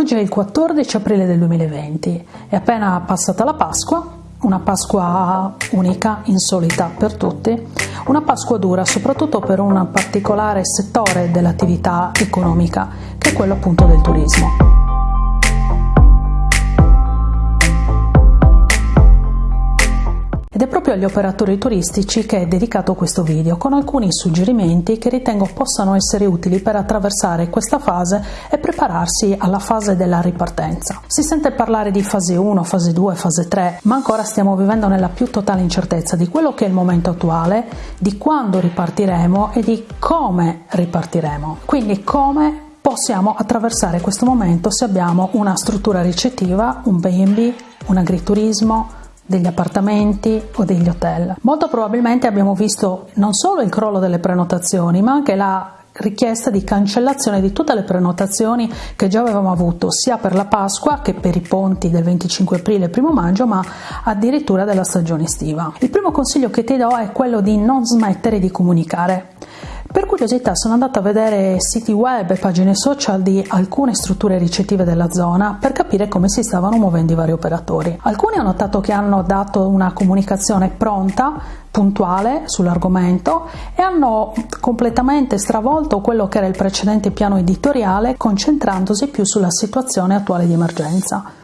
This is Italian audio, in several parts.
Oggi è il 14 aprile del 2020, è appena passata la Pasqua, una Pasqua unica, insolita per tutti, una Pasqua dura soprattutto per un particolare settore dell'attività economica, che è quello appunto del turismo. Ed è proprio agli operatori turistici che è dedicato questo video, con alcuni suggerimenti che ritengo possano essere utili per attraversare questa fase e prepararsi alla fase della ripartenza. Si sente parlare di fase 1, fase 2, fase 3, ma ancora stiamo vivendo nella più totale incertezza di quello che è il momento attuale, di quando ripartiremo e di come ripartiremo. Quindi come possiamo attraversare questo momento se abbiamo una struttura ricettiva, un B&B, un agriturismo, degli appartamenti o degli hotel. Molto probabilmente abbiamo visto non solo il crollo delle prenotazioni, ma anche la richiesta di cancellazione di tutte le prenotazioni che già avevamo avuto sia per la Pasqua che per i ponti del 25 aprile e 1 maggio, ma addirittura della stagione estiva. Il primo consiglio che ti do è quello di non smettere di comunicare. Per curiosità sono andata a vedere siti web e pagine social di alcune strutture ricettive della zona per capire come si stavano muovendo i vari operatori. Alcuni ho notato che hanno dato una comunicazione pronta, puntuale sull'argomento e hanno completamente stravolto quello che era il precedente piano editoriale concentrandosi più sulla situazione attuale di emergenza.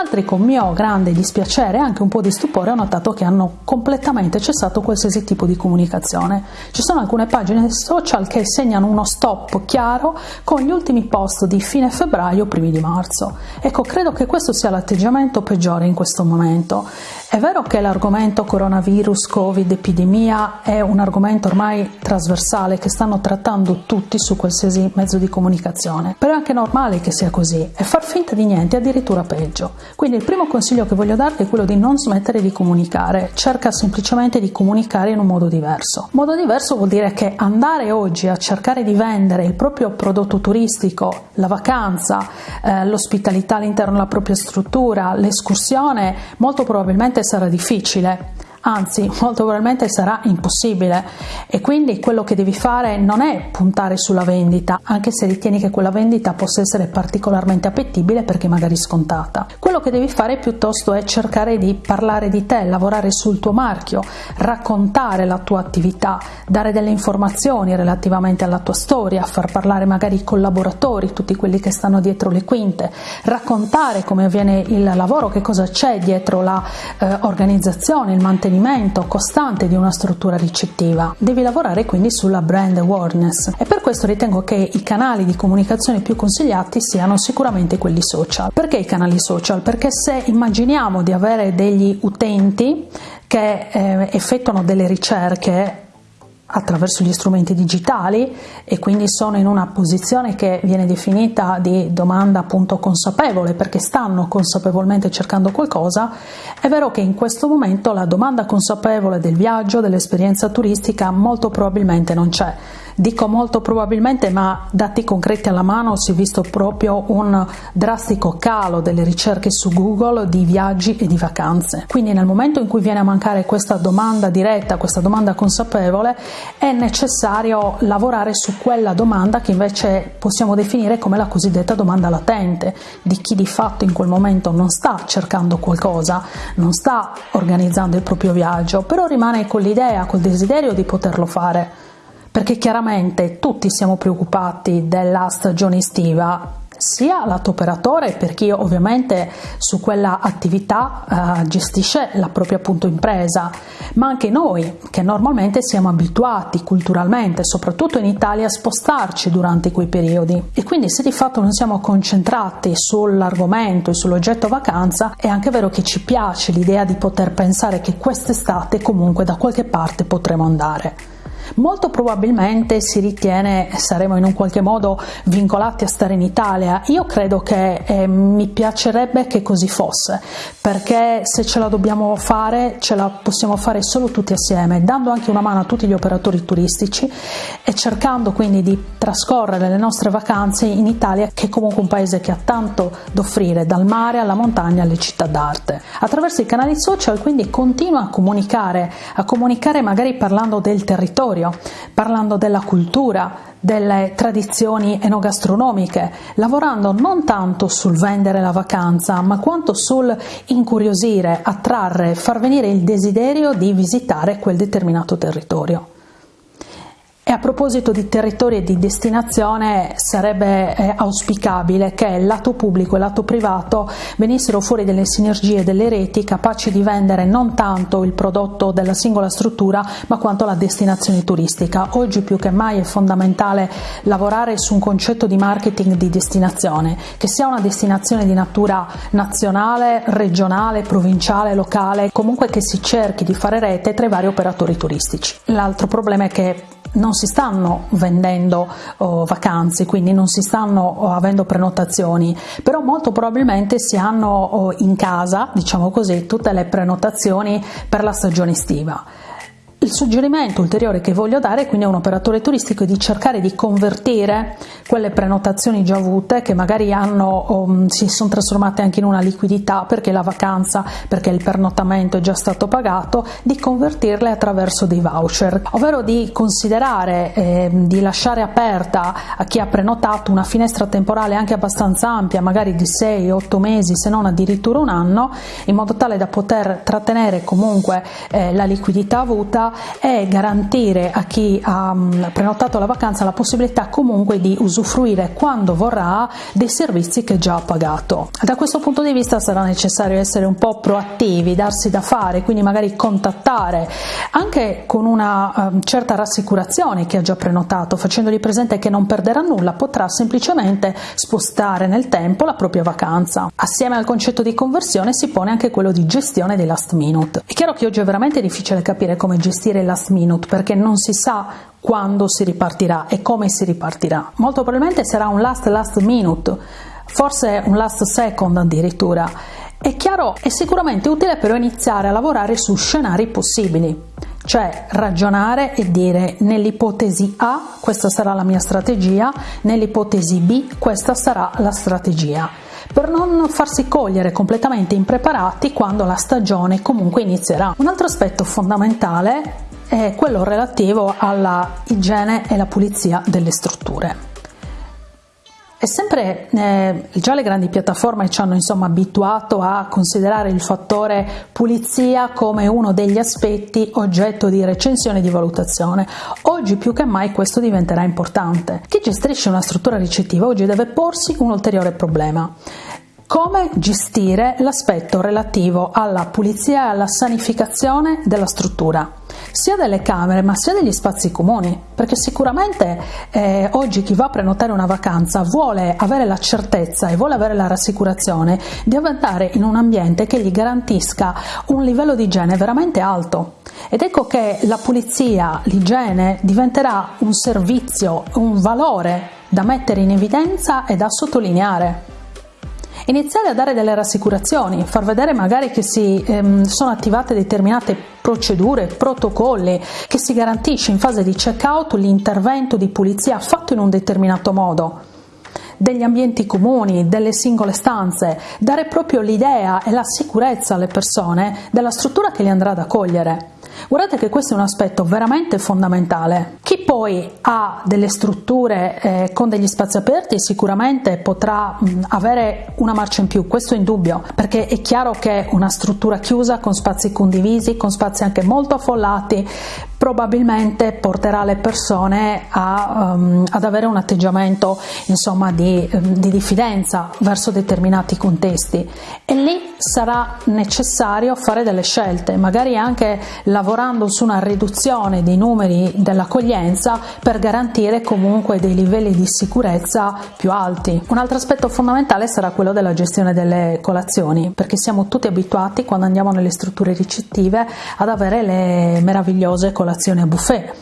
Altri con mio grande dispiacere e anche un po' di stupore ho notato che hanno completamente cessato qualsiasi tipo di comunicazione. Ci sono alcune pagine social che segnano uno stop chiaro con gli ultimi post di fine febbraio primi di marzo. Ecco, credo che questo sia l'atteggiamento peggiore in questo momento. È vero che l'argomento coronavirus, covid, epidemia è un argomento ormai trasversale che stanno trattando tutti su qualsiasi mezzo di comunicazione, però è anche normale che sia così e far finta di niente è addirittura peggio. Quindi il primo consiglio che voglio darti è quello di non smettere di comunicare, cerca semplicemente di comunicare in un modo diverso. Modo diverso vuol dire che andare oggi a cercare di vendere il proprio prodotto turistico, la vacanza, eh, l'ospitalità all'interno della propria struttura, l'escursione, molto probabilmente sarà difficile anzi molto probabilmente sarà impossibile e quindi quello che devi fare non è puntare sulla vendita, anche se ritieni che quella vendita possa essere particolarmente appetibile perché magari scontata. Quello che devi fare piuttosto è cercare di parlare di te, lavorare sul tuo marchio, raccontare la tua attività, dare delle informazioni relativamente alla tua storia, far parlare magari i collaboratori, tutti quelli che stanno dietro le quinte, raccontare come avviene il lavoro, che cosa c'è dietro l'organizzazione, eh, il mantenimento mantenimento costante di una struttura ricettiva. Devi lavorare quindi sulla brand awareness e per questo ritengo che i canali di comunicazione più consigliati siano sicuramente quelli social. Perché i canali social? Perché se immaginiamo di avere degli utenti che eh, effettuano delle ricerche attraverso gli strumenti digitali e quindi sono in una posizione che viene definita di domanda appunto consapevole perché stanno consapevolmente cercando qualcosa, è vero che in questo momento la domanda consapevole del viaggio, dell'esperienza turistica molto probabilmente non c'è Dico molto probabilmente, ma dati concreti alla mano si è visto proprio un drastico calo delle ricerche su Google di viaggi e di vacanze. Quindi nel momento in cui viene a mancare questa domanda diretta, questa domanda consapevole, è necessario lavorare su quella domanda che invece possiamo definire come la cosiddetta domanda latente, di chi di fatto in quel momento non sta cercando qualcosa, non sta organizzando il proprio viaggio, però rimane con l'idea, col desiderio di poterlo fare perché chiaramente tutti siamo preoccupati della stagione estiva sia lato operatore per chi ovviamente su quella attività uh, gestisce la propria appunto impresa, ma anche noi che normalmente siamo abituati culturalmente, soprattutto in Italia, a spostarci durante quei periodi e quindi se di fatto non siamo concentrati sull'argomento e sull'oggetto vacanza, è anche vero che ci piace l'idea di poter pensare che quest'estate comunque da qualche parte potremo andare. Molto probabilmente si ritiene saremo in un qualche modo vincolati a stare in Italia. Io credo che eh, mi piacerebbe che così fosse, perché se ce la dobbiamo fare, ce la possiamo fare solo tutti assieme, dando anche una mano a tutti gli operatori turistici e cercando quindi di trascorrere le nostre vacanze in Italia, che è comunque un paese che ha tanto da offrire, dal mare alla montagna alle città d'arte. Attraverso i canali social quindi continua a comunicare, a comunicare magari parlando del territorio territorio, parlando della cultura, delle tradizioni enogastronomiche, lavorando non tanto sul vendere la vacanza, ma quanto sul incuriosire, attrarre, far venire il desiderio di visitare quel determinato territorio. E a proposito di territori e di destinazione sarebbe eh, auspicabile che lato pubblico e lato privato venissero fuori delle sinergie, delle reti capaci di vendere non tanto il prodotto della singola struttura ma quanto la destinazione turistica. Oggi più che mai è fondamentale lavorare su un concetto di marketing di destinazione, che sia una destinazione di natura nazionale, regionale, provinciale, locale, comunque che si cerchi di fare rete tra i vari operatori turistici. L'altro problema è che non si stanno vendendo oh, vacanze, quindi non si stanno oh, avendo prenotazioni, però molto probabilmente si hanno oh, in casa, diciamo così, tutte le prenotazioni per la stagione estiva. Il suggerimento ulteriore che voglio dare quindi a un operatore turistico è di cercare di convertire quelle prenotazioni già avute che magari hanno, um, si sono trasformate anche in una liquidità perché la vacanza, perché il pernottamento è già stato pagato, di convertirle attraverso dei voucher, ovvero di considerare, eh, di lasciare aperta a chi ha prenotato una finestra temporale anche abbastanza ampia, magari di 6-8 mesi, se non addirittura un anno, in modo tale da poter trattenere comunque eh, la liquidità avuta è garantire a chi ha mm, prenotato la vacanza la possibilità comunque di usufruire quando vorrà dei servizi che già ha pagato. Da questo punto di vista sarà necessario essere un po' proattivi, darsi da fare, quindi magari contattare anche con una um, certa rassicurazione chi ha già prenotato, facendogli presente che non perderà nulla, potrà semplicemente spostare nel tempo la propria vacanza. Assieme al concetto di conversione si pone anche quello di gestione dei last minute. È chiaro che oggi è veramente difficile capire come gestire il last minute perché non si sa quando si ripartirà e come si ripartirà. Molto probabilmente sarà un last last minute, forse un last second addirittura. È chiaro, è sicuramente utile però iniziare a lavorare su scenari possibili, cioè ragionare e dire nell'ipotesi A questa sarà la mia strategia, nell'ipotesi B questa sarà la strategia per non farsi cogliere completamente impreparati quando la stagione comunque inizierà. Un altro aspetto fondamentale è quello relativo alla igiene e la pulizia delle strutture. È sempre, eh, già le grandi piattaforme ci hanno insomma abituato a considerare il fattore pulizia come uno degli aspetti oggetto di recensione e di valutazione. Oggi più che mai questo diventerà importante. Chi gestisce una struttura ricettiva oggi deve porsi un ulteriore problema. Come gestire l'aspetto relativo alla pulizia e alla sanificazione della struttura? Sia delle camere ma sia degli spazi comuni, perché sicuramente eh, oggi chi va a prenotare una vacanza vuole avere la certezza e vuole avere la rassicurazione di andare in un ambiente che gli garantisca un livello di igiene veramente alto. Ed ecco che la pulizia, l'igiene diventerà un servizio, un valore da mettere in evidenza e da sottolineare iniziare a dare delle rassicurazioni, far vedere magari che si ehm, sono attivate determinate procedure, protocolli, che si garantisce in fase di check-out l'intervento di pulizia fatto in un determinato modo degli ambienti comuni, delle singole stanze, dare proprio l'idea e la sicurezza alle persone della struttura che li andrà ad accogliere. Guardate che questo è un aspetto veramente fondamentale. Chi poi ha delle strutture eh, con degli spazi aperti sicuramente potrà mh, avere una marcia in più, questo è indubbio, perché è chiaro che una struttura chiusa con spazi condivisi, con spazi anche molto affollati, probabilmente porterà le persone a, um, ad avere un atteggiamento insomma, di, um, di diffidenza verso determinati contesti e lì sarà necessario fare delle scelte, magari anche lavorando su una riduzione dei numeri dell'accoglienza per garantire comunque dei livelli di sicurezza più alti. Un altro aspetto fondamentale sarà quello della gestione delle colazioni, perché siamo tutti abituati quando andiamo nelle strutture ricettive ad avere le meravigliose colazioni colazione a buffet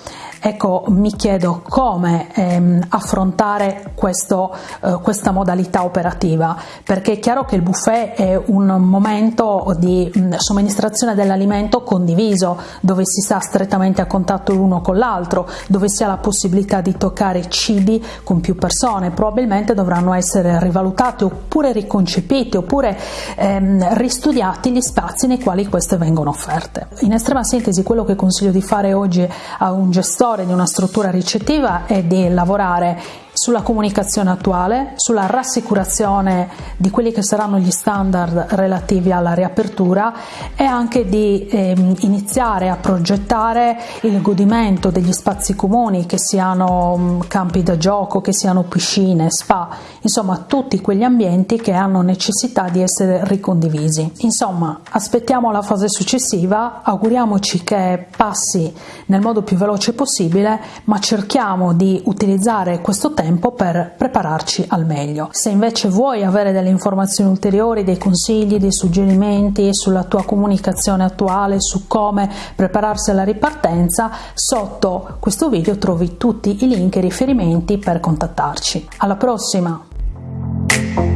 Ecco, mi chiedo come ehm, affrontare questo, eh, questa modalità operativa, perché è chiaro che il buffet è un momento di mh, mm, somministrazione dell'alimento condiviso, dove si sta strettamente a contatto l'uno con l'altro, dove si ha la possibilità di toccare cibi con più persone, probabilmente dovranno essere rivalutati oppure riconcepiti oppure ehm, ristudiati gli spazi nei quali queste vengono offerte. In estrema sintesi, quello che consiglio di fare oggi a un gestore cuore di una struttura ricettiva è di lavorare sulla comunicazione attuale, sulla rassicurazione di quelli che saranno gli standard relativi alla riapertura e anche di ehm, iniziare a progettare il godimento degli spazi comuni, che siano mm, campi da gioco, che siano piscine, spa, insomma tutti quegli ambienti che hanno necessità di essere ricondivisi. Insomma, aspettiamo la fase successiva, auguriamoci che passi nel modo più veloce possibile, ma cerchiamo di utilizzare questo tempo tempo per prepararci al meglio. Se invece vuoi avere delle informazioni ulteriori, dei consigli, dei suggerimenti sulla tua comunicazione attuale, su come prepararsi alla ripartenza, sotto questo video trovi tutti i link e i riferimenti per contattarci. Alla prossima!